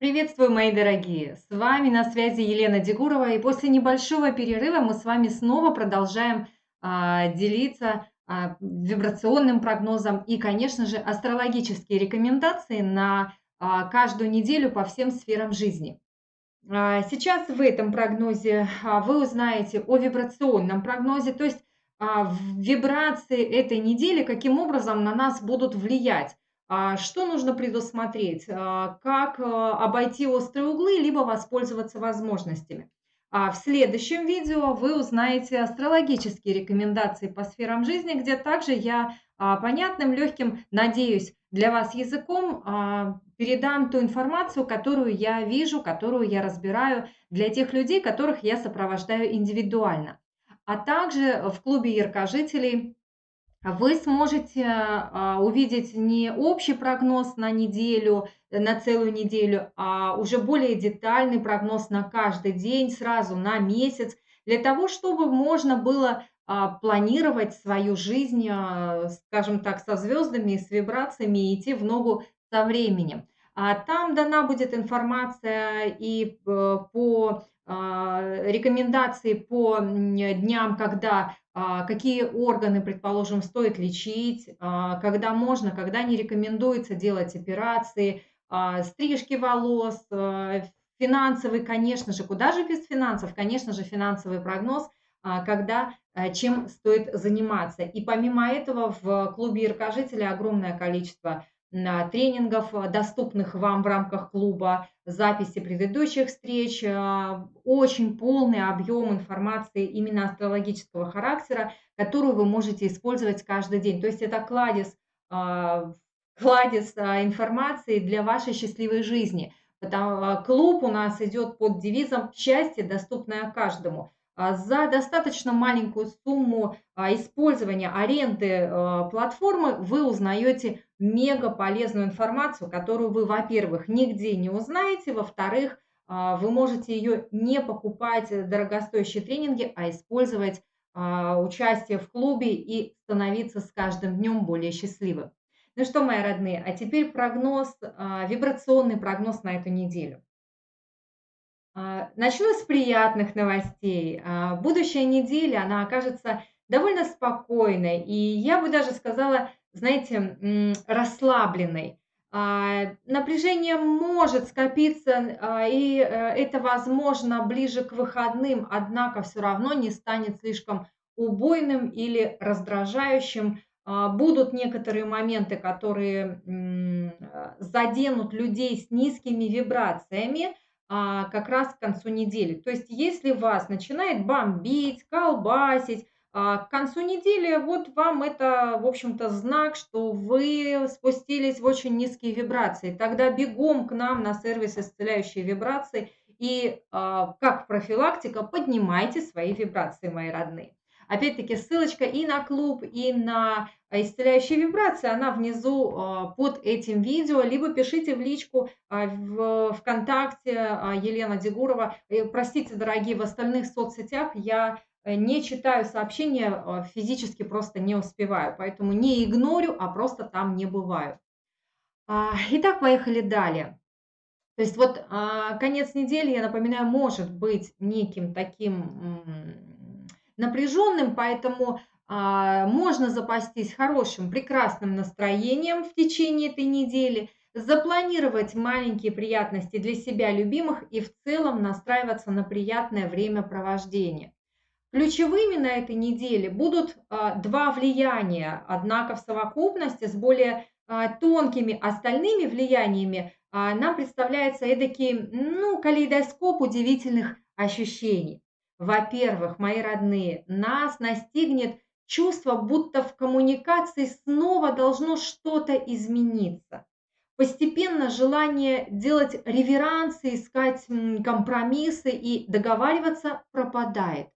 Приветствую, мои дорогие! С вами на связи Елена Дегурова, и после небольшого перерыва мы с вами снова продолжаем а, делиться а, вибрационным прогнозом и, конечно же, астрологические рекомендации на а, каждую неделю по всем сферам жизни. А, сейчас в этом прогнозе а, вы узнаете о вибрационном прогнозе, то есть а, вибрации этой недели, каким образом на нас будут влиять. А, что нужно предусмотреть? А, как а, обойти острые углы, либо воспользоваться возможностями? В следующем видео вы узнаете астрологические рекомендации по сферам жизни, где также я понятным, легким, надеюсь, для вас языком передам ту информацию, которую я вижу, которую я разбираю для тех людей, которых я сопровождаю индивидуально. А также в клубе яркожителей вы сможете а, увидеть не общий прогноз на неделю, на целую неделю, а уже более детальный прогноз на каждый день, сразу на месяц, для того, чтобы можно было а, планировать свою жизнь, а, скажем так, со звездами с вибрациями и идти в ногу со временем. Там дана будет информация и э, по рекомендации по дням, когда а, какие органы, предположим, стоит лечить, а, когда можно, когда не рекомендуется делать операции, а, стрижки волос, финансовый, конечно же, куда же без финансов, конечно же, финансовый прогноз, когда чем стоит заниматься. И помимо этого в клубе Иркожителя огромное количество тренингов, э, доступных вам в рамках клуба, записи предыдущих встреч, э, очень полный объем информации именно астрологического характера, которую вы можете использовать каждый день. То есть это кладезь, а, кладезь информации для вашей счастливой жизни. Клуб у нас идет под девизом «Счастье, доступное каждому». А, за достаточно маленькую сумму а, использования аренды а, платформы вы узнаете мега полезную информацию, которую вы, во-первых, нигде не узнаете, во-вторых, вы можете ее не покупать дорогостоящие тренинги, а использовать участие в клубе и становиться с каждым днем более счастливым. Ну что, мои родные, а теперь прогноз, вибрационный прогноз на эту неделю. А, начну с приятных новостей. А, будущая неделя, она окажется довольно спокойной и, я бы даже сказала, знаете, расслабленной. А, напряжение может скопиться, и э, это возможно ближе к выходным, однако все равно не станет слишком убойным или раздражающим. Будут некоторые моменты, которые заденут людей с низкими вибрациями, а, как раз к концу недели. То есть если вас начинает бомбить, колбасить, а, к концу недели вот вам это, в общем-то, знак, что вы спустились в очень низкие вибрации. Тогда бегом к нам на сервис исцеляющие вибрации и а, как профилактика поднимайте свои вибрации, мои родные. Опять-таки ссылочка и на клуб, и на а, исцеляющие вибрации, она внизу а, под этим видео, либо пишите в личку а, в ВКонтакте Елена Дегурова. Простите, дорогие, в остальных соцсетях я э, не читаю сообщения, физически просто не успеваю, поэтому не игнорю, а просто там не бываю. Итак, поехали далее. То есть вот конец недели, я напоминаю, может быть неким таким напряженным, поэтому а, можно запастись хорошим, прекрасным настроением в течение этой недели, запланировать маленькие приятности для себя любимых и в целом настраиваться на приятное времяпровождение. Ключевыми на этой неделе будут а, два влияния, однако в совокупности с более а, тонкими остальными влияниями нам представляется эдакий ну, калейдоскоп удивительных ощущений. Во-первых, мои родные, нас настигнет чувство, будто в коммуникации снова должно что-то измениться. Постепенно желание делать реверансы, искать компромиссы и договариваться пропадает.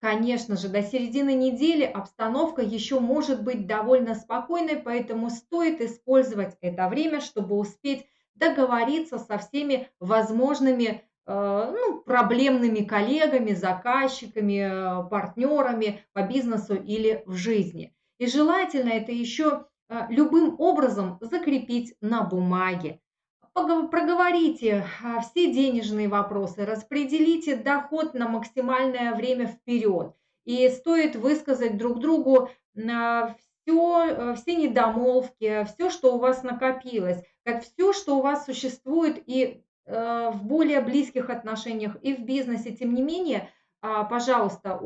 Конечно же, до середины недели обстановка еще может быть довольно спокойной, поэтому стоит использовать это время, чтобы успеть договориться со всеми возможными ну, проблемными коллегами, заказчиками, э, партнерами по бизнесу или в жизни. И желательно это еще э, любым образом закрепить на бумаге. проговорите все денежные вопросы, распределите доход на максимальное время вперед. И стоит высказать друг другу все, все недомолвки, все, что у вас накопилось, как все, что у вас существует и э, в более близких отношениях, и в бизнесе. Тем не менее, а, пожалуйста,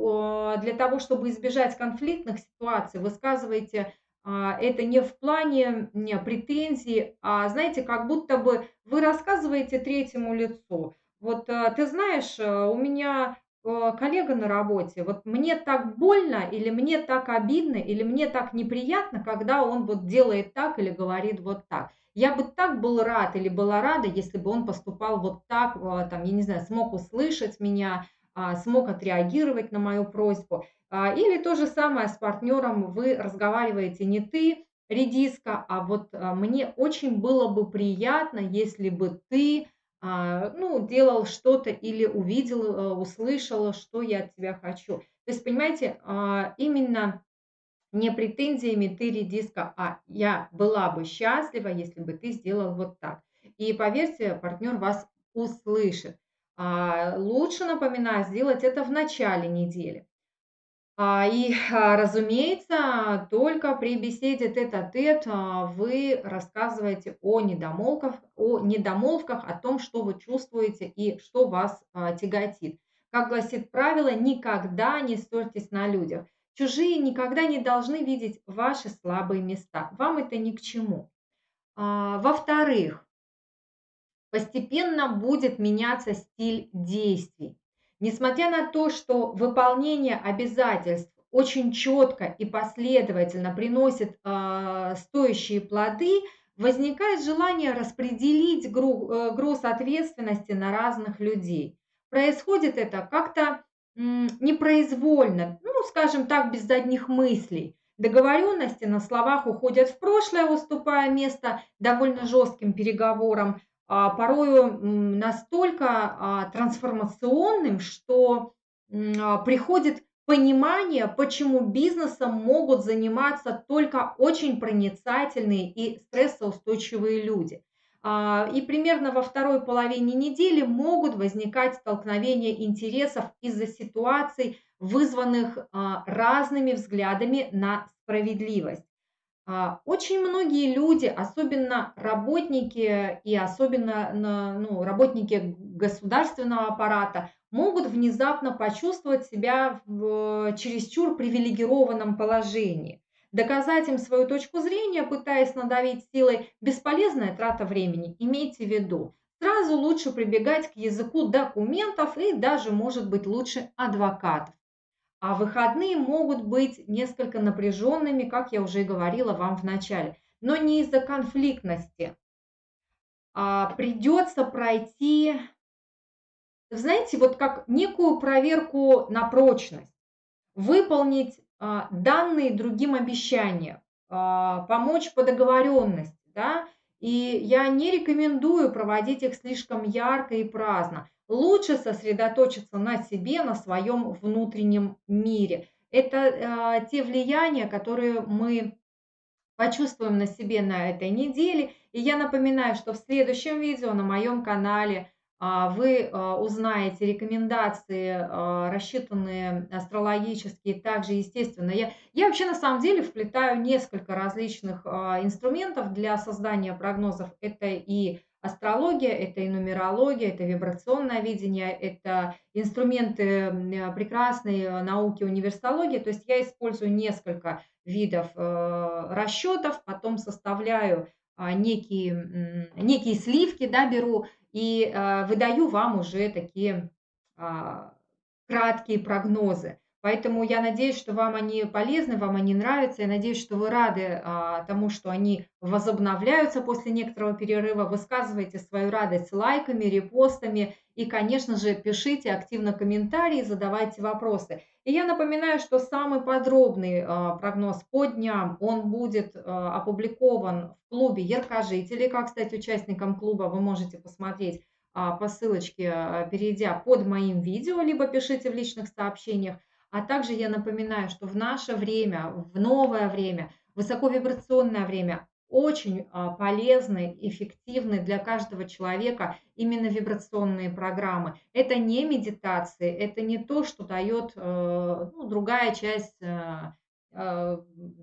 для того, чтобы избежать конфликтных ситуаций, высказывайте а, это не в плане не, претензий, а знаете, как будто бы вы рассказываете третьему лицу. Вот э, ты знаешь, э, у меня э, коллега на работе, вот мне так больно, или мне так обидно, или мне так неприятно, когда он вот делает так или говорит вот так. Я бы так был рад или была рада, если бы он поступал вот так, там, я не знаю, смог услышать меня, а, смог отреагировать на мою просьбу. А, или то же самое с партнером, вы разговариваете не ты, редиска, а вот а, мне очень было бы приятно, если бы ты ну, делал что-то или увидел, услышал, что я от тебя хочу. То есть, понимаете, именно не претензиями ты редиска, а я была бы счастлива, если бы ты сделал вот так. И поверьте, партнер вас услышит. Лучше, напоминаю, сделать это в начале недели. А, и, а, разумеется, только при беседе тет-а-тет а, вы рассказываете о недомолвках, о недомолвках, о том, что вы чувствуете и что вас тяготит. Как гласит правило, никогда не ссорьтесь на людях. Чужие никогда не должны видеть ваши слабые места. Вам это ни к чему. Во-вторых, постепенно будет меняться стиль действий. Несмотря на то, что выполнение обязательств очень четко и последовательно приносит э, стоящие плоды, возникает желание распределить гру, э, груз ответственности на разных людей. Происходит это как-то непроизвольно, ну, скажем так, без задних мыслей. Договоренности на словах уходят в прошлое, уступая место довольно жестким переговорам, порою настолько а, трансформационным, что а, приходит понимание, почему бизнесом могут заниматься только очень проницательные и стрессоустойчивые люди. И примерно во второй половине недели могут возникать столкновения интересов из-за ситуаций, вызванных разными взглядами на справедливость. А, очень многие люди, особенно работники и особенно ну, работники государственного аппарата, могут внезапно почувствовать себя в чересчур привилегированном положении. Доказать им свою точку зрения, пытаясь надавить силой, бесполезная трата времени. Имейте в виду, сразу лучше прибегать к языку документов и даже, может быть, лучше адвокатов. А выходные могут быть несколько напряженными, как я уже говорила вам в начале, но не из-за конфликтности. А придется пройти, знаете, вот как некую проверку на прочность, выполнить а, данные другим обещания, а, помочь по договоренности, да, и я не рекомендую проводить их слишком ярко и праздно лучше сосредоточиться на себе, на своем внутреннем мире. Это э, те влияния, которые мы почувствуем на себе на этой неделе. И я напоминаю, что в следующем видео на моем канале а, вы а, узнаете рекомендации, а, рассчитанные астрологические, также, естественно. Я, я вообще на самом деле вплетаю несколько различных инструментов для создания прогнозов. Это и астрология, это и нумерология, это вибрационное видение, это инструменты прекрасной э, науки универсологии. То есть я использую несколько видов э, расчетов, потом составляю а, некие, некие сливки, да, беру и э, выдаю вам уже такие а, краткие прогнозы. Поэтому я надеюсь, что вам они полезны, вам они нравятся. Я надеюсь, что вы рады а, тому, что они возобновляются после некоторого перерыва. Высказывайте свою радость лайками, репостами и, конечно же, пишите активно комментарии, задавайте вопросы. И я напоминаю, что самый подробный а, прогноз по дням, он будет а, опубликован в клубе Яркожители. Как стать участником клуба, вы можете посмотреть по ссылочке, перейдя под моим видео, либо пишите в личных сообщениях. А также я напоминаю, что в наше время, в новое время, высоковибрационное время, очень а, полезны, эффективны для каждого человека именно вибрационные программы. Это не медитации, это не то, что дает э, ну, другая часть э, э,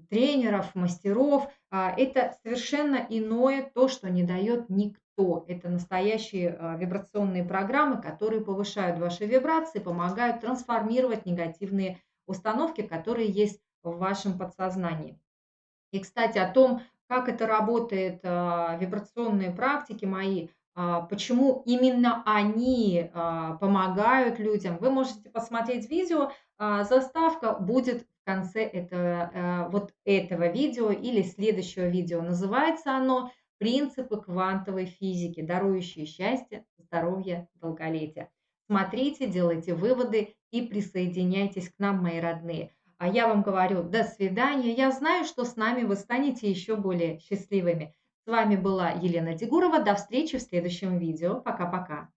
тренеров, мастеров. А, это совершенно иное то, что не дает никто. Это настоящие вибрационные программы, которые повышают ваши вибрации, помогают трансформировать негативные установки, которые есть в вашем подсознании. И, кстати, о том, как это работает, а, вибрационные практики мои, а, почему именно они а, помогают людям. Вы можете посмотреть видео, заставка будет в конце этого, вот этого видео или следующего видео. Называется оно «Принципы квантовой физики, дарующие счастье, здоровье, долголетие». Смотрите, делайте выводы и присоединяйтесь к нам, мои родные. А я вам говорю до свидания. Я знаю, что с нами вы станете еще более счастливыми. С вами была Елена Дегурова. До встречи в следующем видео. Пока-пока.